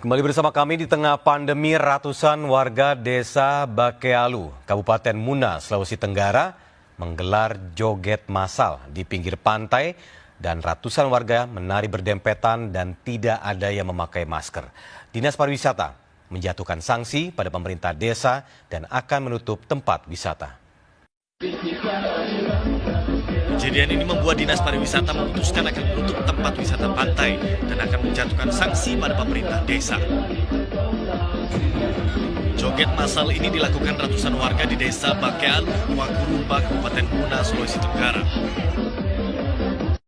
Kembali bersama kami di tengah pandemi ratusan warga desa Bakealu, Kabupaten Muna, Sulawesi Tenggara menggelar joget massal di pinggir pantai dan ratusan warga menari berdempetan dan tidak ada yang memakai masker. Dinas Pariwisata menjatuhkan sanksi pada pemerintah desa dan akan menutup tempat wisata. Kejadian ini membuat Dinas Pariwisata memutuskan akan menutup tempat wisata pantai dan akan menjatuhkan sanksi pada pemerintah desa. Joget masal ini dilakukan ratusan warga di desa Bakealu, Wakurumba, Kabupaten Muna, Sulawesi Tenggara.